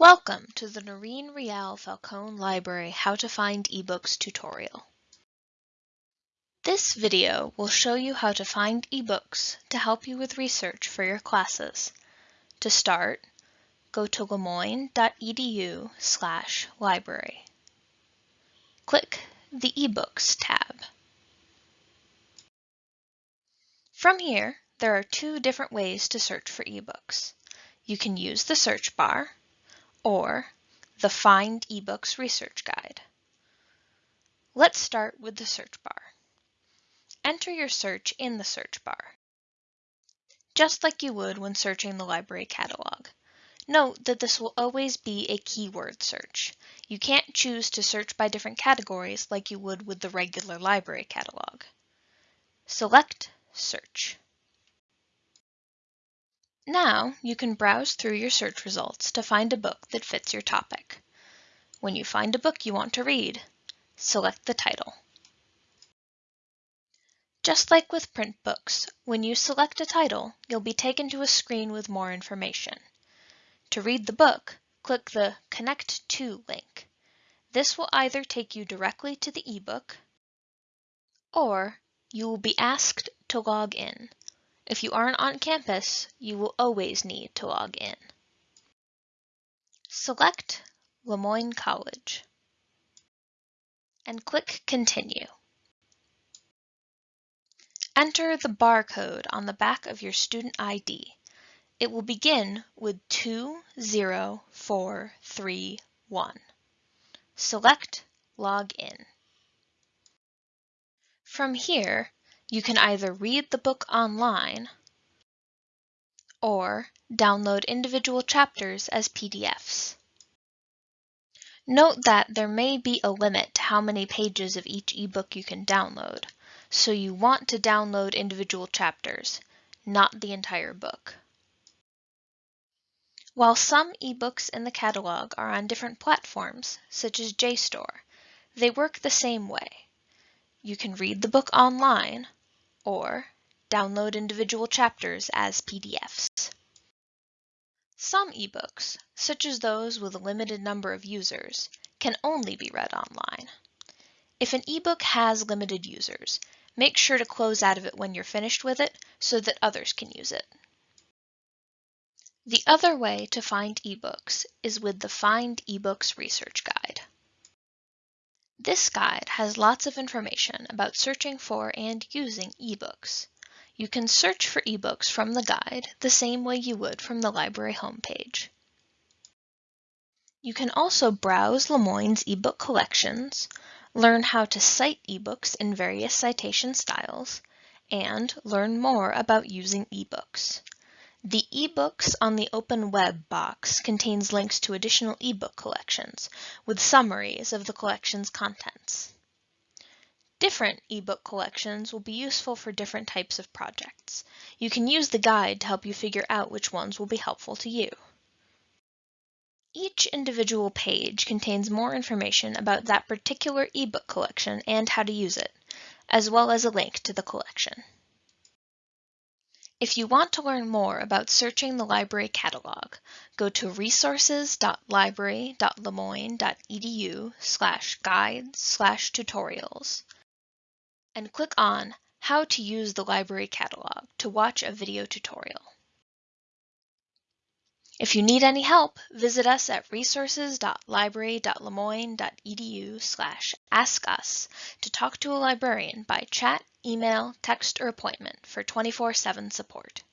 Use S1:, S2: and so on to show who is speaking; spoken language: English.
S1: Welcome to the Noreen Reale Falcone Library How to Find eBooks tutorial. This video will show you how to find eBooks to help you with research for your classes. To start, go to lemoyne.edu slash library. Click the eBooks tab. From here, there are two different ways to search for ebooks. You can use the search bar or the Find eBooks Research Guide. Let's start with the search bar. Enter your search in the search bar, just like you would when searching the library catalog. Note that this will always be a keyword search. You can't choose to search by different categories like you would with the regular library catalog. Select Search. Now you can browse through your search results to find a book that fits your topic. When you find a book you want to read, select the title. Just like with print books, when you select a title, you'll be taken to a screen with more information. To read the book, click the Connect to link. This will either take you directly to the ebook, or you will be asked to log in. If you aren't on campus, you will always need to log in. Select Le Moyne College and click Continue. Enter the barcode on the back of your student ID. It will begin with 20431. Select Log In. From here, you can either read the book online or download individual chapters as PDFs. Note that there may be a limit to how many pages of each ebook you can download, so you want to download individual chapters, not the entire book. While some ebooks in the catalog are on different platforms, such as JSTOR, they work the same way. You can read the book online, or download individual chapters as PDFs. Some ebooks, such as those with a limited number of users, can only be read online. If an ebook has limited users, make sure to close out of it when you're finished with it so that others can use it. The other way to find ebooks is with the Find eBooks Research Guide. This guide has lots of information about searching for and using ebooks. You can search for ebooks from the guide the same way you would from the library homepage. You can also browse Le Moyne's ebook collections, learn how to cite ebooks in various citation styles, and learn more about using ebooks. The eBooks on the Open Web box contains links to additional ebook collections with summaries of the collection's contents. Different ebook collections will be useful for different types of projects. You can use the guide to help you figure out which ones will be helpful to you. Each individual page contains more information about that particular ebook collection and how to use it, as well as a link to the collection. If you want to learn more about searching the library catalog, go to resources.library.lemoyne.edu slash guides slash tutorials and click on How to use the library catalog to watch a video tutorial. If you need any help, visit us at resources.library.lemoyne.edu slash ask us to talk to a librarian by chat email, text, or appointment for 24-7 support.